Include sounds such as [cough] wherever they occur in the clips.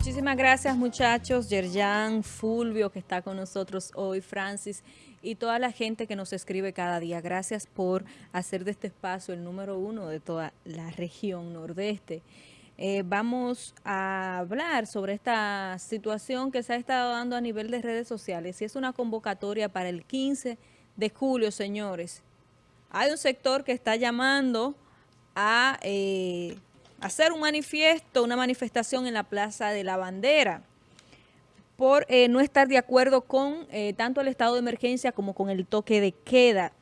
Muchísimas gracias muchachos, Yerjan, Fulvio que está con nosotros hoy, Francis y toda la gente que nos escribe cada día. Gracias por hacer de este espacio el número uno de toda la región nordeste. Eh, vamos a hablar sobre esta situación que se ha estado dando a nivel de redes sociales y es una convocatoria para el 15 de julio, señores. Hay un sector que está llamando a eh, hacer un manifiesto, una manifestación en la Plaza de la Bandera por eh, no estar de acuerdo con eh, tanto el estado de emergencia como con el toque de queda.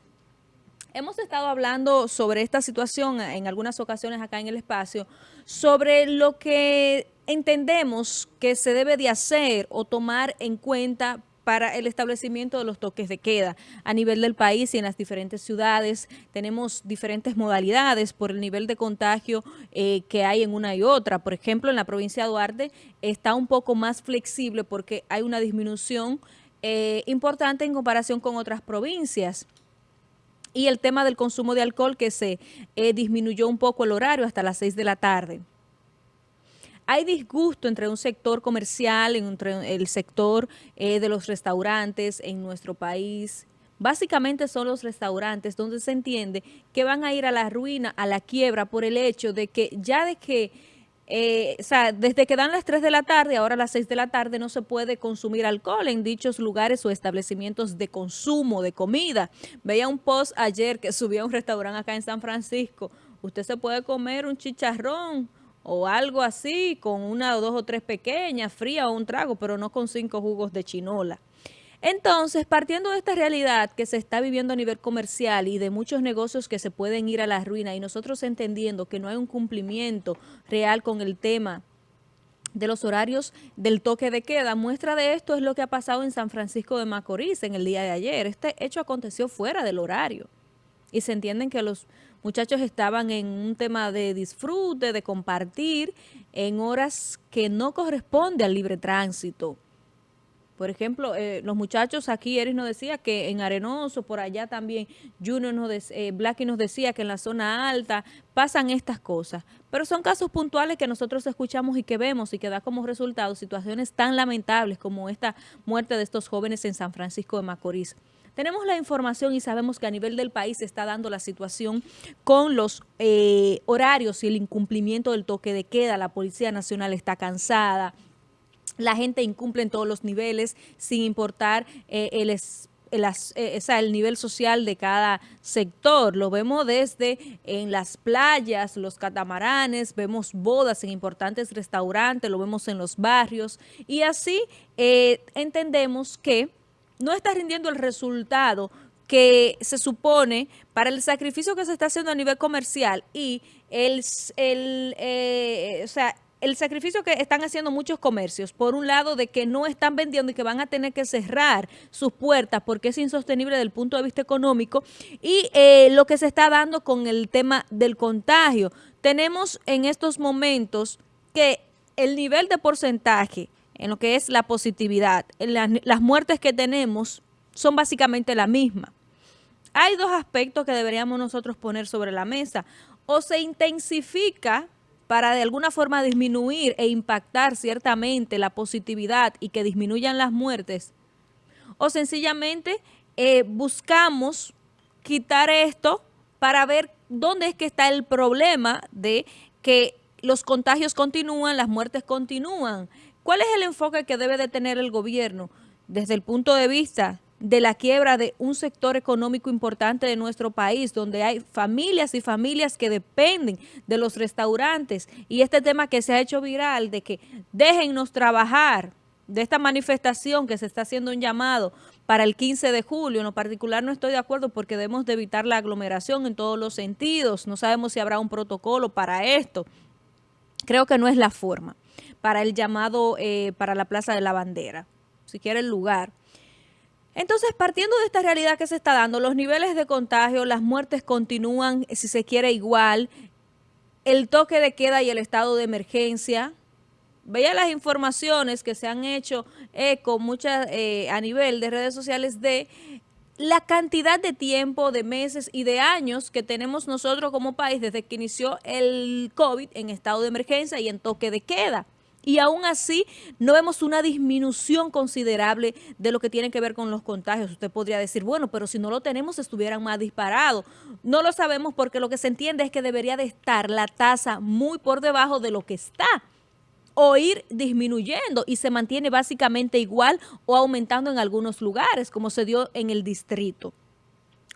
Hemos estado hablando sobre esta situación en algunas ocasiones acá en el espacio, sobre lo que entendemos que se debe de hacer o tomar en cuenta para el establecimiento de los toques de queda a nivel del país y en las diferentes ciudades. Tenemos diferentes modalidades por el nivel de contagio eh, que hay en una y otra. Por ejemplo, en la provincia de Duarte está un poco más flexible porque hay una disminución eh, importante en comparación con otras provincias y el tema del consumo de alcohol que se eh, disminuyó un poco el horario hasta las 6 de la tarde. Hay disgusto entre un sector comercial, entre el sector eh, de los restaurantes en nuestro país. Básicamente son los restaurantes donde se entiende que van a ir a la ruina, a la quiebra, por el hecho de que ya de que eh, o sea, desde que dan las 3 de la tarde, ahora a las 6 de la tarde no se puede consumir alcohol en dichos lugares o establecimientos de consumo, de comida. Veía un post ayer que [laughs] subía a un restaurante acá en San Francisco. Usted se puede comer un chicharrón o algo así, con una o dos o tres pequeñas, fría o un trago, pero no con cinco jugos de chinola. Entonces, partiendo de esta realidad que se está viviendo a nivel comercial y de muchos negocios que se pueden ir a la ruina y nosotros entendiendo que no hay un cumplimiento real con el tema de los horarios del toque de queda. Muestra de esto es lo que ha pasado en San Francisco de Macorís en el día de ayer. Este hecho aconteció fuera del horario y se entienden que los muchachos estaban en un tema de disfrute, de compartir en horas que no corresponde al libre tránsito. Por ejemplo, eh, los muchachos aquí, Eris nos decía que en Arenoso, por allá también, Junior nos eh, Blacky nos decía que en la zona alta pasan estas cosas. Pero son casos puntuales que nosotros escuchamos y que vemos y que da como resultado situaciones tan lamentables como esta muerte de estos jóvenes en San Francisco de Macorís. Tenemos la información y sabemos que a nivel del país se está dando la situación con los eh, horarios y el incumplimiento del toque de queda. La Policía Nacional está cansada, la gente incumple en todos los niveles sin importar eh, el, el, eh, el, nivel social de cada sector. Lo vemos desde en las playas, los catamaranes, vemos bodas en importantes restaurantes, lo vemos en los barrios y así entendemos que no está rindiendo el resultado que se supone para el sacrificio que se está haciendo a nivel comercial y el, el, eh, o sea, el sacrificio que están haciendo muchos comercios, por un lado de que no están vendiendo y que van a tener que cerrar sus puertas porque es insostenible desde el punto de vista económico y eh, lo que se está dando con el tema del contagio. Tenemos en estos momentos que el nivel de porcentaje en lo que es la positividad. las muertes que tenemos son básicamente la misma. Hay dos aspectos que deberíamos nosotros poner sobre la mesa. O se intensifica para de alguna forma disminuir e impactar ciertamente la positividad y que disminuyan las muertes, o sencillamente eh, buscamos quitar esto para ver dónde es que está el problema de que los contagios continúan, las muertes continúan. ¿Cuál es el enfoque que debe de tener el gobierno desde el punto de vista de la quiebra de un sector económico importante de nuestro país, donde hay familias y familias que dependen de los restaurantes y este tema que se ha hecho viral de que déjennos trabajar, de esta manifestación que se está haciendo un llamado para el 15 de julio, en lo particular no estoy de acuerdo porque debemos de evitar la aglomeración en todos los sentidos, no sabemos si habrá un protocolo para esto, creo que no es la forma para el llamado eh, para la Plaza de la Bandera, si quiere el lugar. Entonces, partiendo de esta realidad que se está dando, los niveles de contagio, las muertes continúan, si se quiere, igual, el toque de queda y el estado de emergencia. Veía las informaciones que se han hecho eco muchas eh, a nivel de redes sociales de la cantidad de tiempo, de meses y de años que tenemos nosotros como país desde que inició el COVID en estado de emergencia y en toque de queda y aún así no vemos una disminución considerable de lo que tiene que ver con los contagios. Usted podría decir, bueno, pero si no lo tenemos estuvieran más disparados. No lo sabemos porque lo que se entiende es que debería de estar la tasa muy por debajo de lo que está o ir disminuyendo y se mantiene básicamente igual o aumentando en algunos lugares, como se dio en el distrito.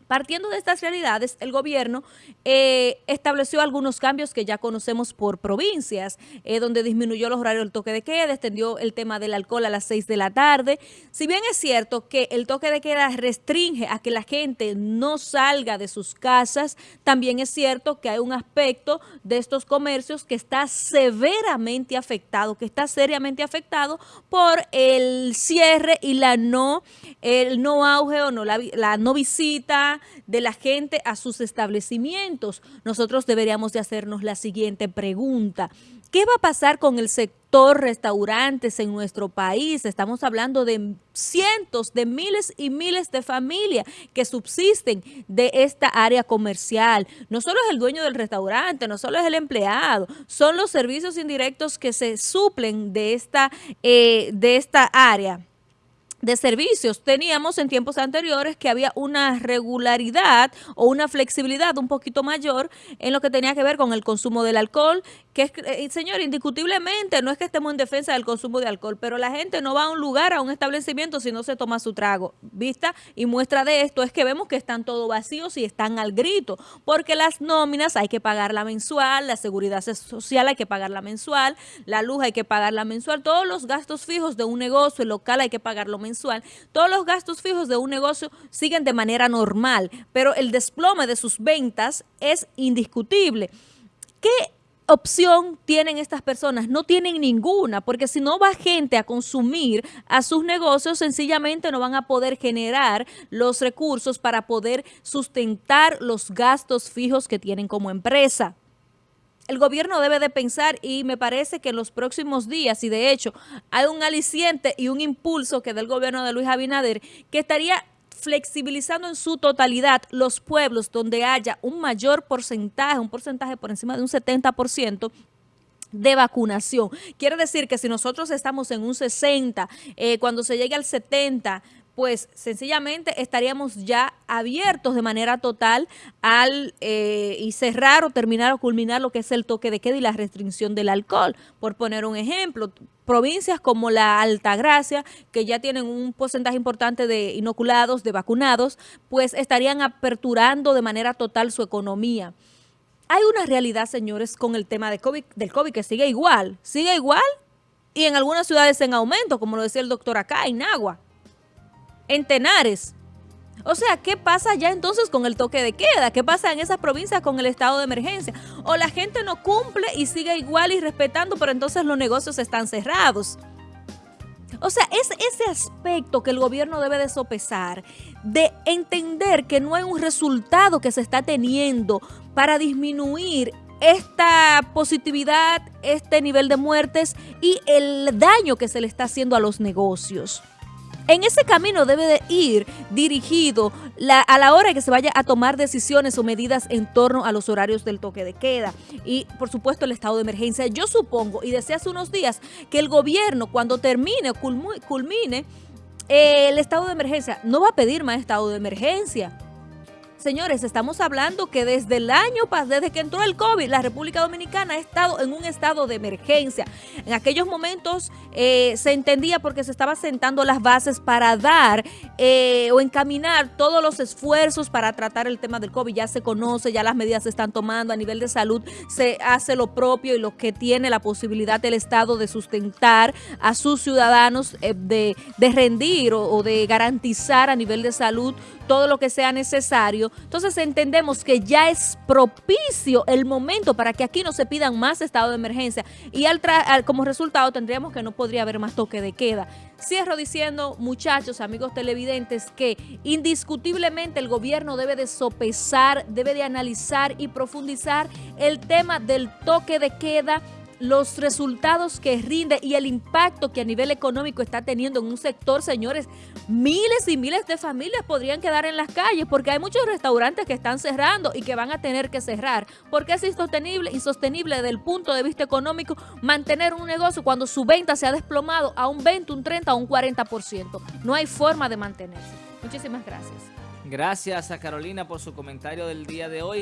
Partiendo de estas realidades, el gobierno eh, estableció algunos cambios que ya conocemos por provincias, eh, donde disminuyó los horarios del toque de queda, extendió el tema del alcohol a las 6 de la tarde. Si bien es cierto que el toque de queda restringe a que la gente no salga de sus casas, también es cierto que hay un aspecto de estos comercios que está severamente afectado, que está seriamente afectado por el cierre y la no, el no auge o no, la, la no visita de la gente a sus establecimientos. Nosotros deberíamos de hacernos la siguiente pregunta. ¿Qué va a pasar con el sector restaurantes en nuestro país? Estamos hablando de cientos, de miles y miles de familias que subsisten de esta área comercial. No solo es el dueño del restaurante, no solo es el empleado, son los servicios indirectos que se suplen de esta, eh, de esta área de servicios. Teníamos en tiempos anteriores que había una regularidad o una flexibilidad un poquito mayor en lo que tenía que ver con el consumo del alcohol, que es, eh, señor, indiscutiblemente, no es que estemos en defensa del consumo de alcohol, pero la gente no va a un lugar, a un establecimiento si no se toma su trago. Vista y muestra de esto es que vemos que están todos vacíos y están al grito, porque las nóminas hay que pagarla mensual, la seguridad social hay que pagarla mensual, la luz hay que pagarla mensual, todos los gastos fijos de un negocio, local hay que pagarlo mensual todos los gastos fijos de un negocio siguen de manera normal, pero el desplome de sus ventas es indiscutible. ¿Qué opción tienen estas personas? No tienen ninguna, porque si no va gente a consumir a sus negocios, sencillamente no van a poder generar los recursos para poder sustentar los gastos fijos que tienen como empresa el gobierno debe de pensar y me parece que en los próximos días, y de hecho hay un aliciente y un impulso que del gobierno de Luis Abinader, que estaría flexibilizando en su totalidad los pueblos donde haya un mayor porcentaje, un porcentaje por encima de un 70%, de vacunación. Quiere decir que si nosotros estamos en un 60, eh, cuando se llegue al 70, pues sencillamente estaríamos ya abiertos de manera total al eh, y cerrar o terminar o culminar lo que es el toque de queda y la restricción del alcohol. Por poner un ejemplo, provincias como la Altagracia, que ya tienen un porcentaje importante de inoculados, de vacunados, pues estarían aperturando de manera total su economía. Hay una realidad, señores, con el tema de COVID, del COVID que sigue igual, sigue igual y en algunas ciudades en aumento, como lo decía el doctor acá, en Agua en Tenares. O sea, ¿qué pasa ya entonces con el toque de queda? ¿Qué pasa en esas provincias con el estado de emergencia? O la gente no cumple y sigue igual y respetando, pero entonces los negocios están cerrados. O sea, es ese aspecto que el gobierno debe de sopesar, de entender que no hay un resultado que se está teniendo para disminuir esta positividad, este nivel de muertes y el daño que se le está haciendo a los negocios. En ese camino debe de ir dirigido a la hora que se vaya a tomar decisiones o medidas en torno a los horarios del toque de queda y por supuesto el estado de emergencia. Yo supongo y desde hace unos días que el gobierno cuando termine o culmine eh, el estado de emergencia no va a pedir más estado de emergencia Señores, estamos hablando que desde el año pasado, desde que entró el COVID, la República Dominicana ha estado en un estado de emergencia. En aquellos momentos eh, se entendía porque se estaba sentando las bases para dar eh, o encaminar todos los esfuerzos para tratar el tema del COVID. Ya se conoce, ya las medidas se están tomando a nivel de salud, se hace lo propio y lo que tiene la posibilidad del Estado de sustentar a sus ciudadanos, eh, de, rendir o de garantizar a nivel de salud todo lo que sea necesario. Entonces entendemos que ya es propicio el momento para que aquí no se pidan más estado de emergencia y al, como resultado tendríamos que no podría haber más toque de queda. Cierro diciendo, muchachos, amigos televidentes, que indiscutiblemente el gobierno debe de sopesar, debe de analizar y profundizar el tema del toque de queda los resultados que rinde y el impacto que a nivel económico está teniendo en un sector, señores, miles y miles de familias podrían quedar en las calles porque hay muchos restaurantes que están cerrando y que van a tener que cerrar porque es insostenible, insostenible desde el punto de vista económico mantener un negocio cuando su venta se ha desplomado a un 20, un 30 o un 40%. No hay forma de mantenerse. Muchísimas gracias. Gracias a Carolina por su comentario del día de hoy.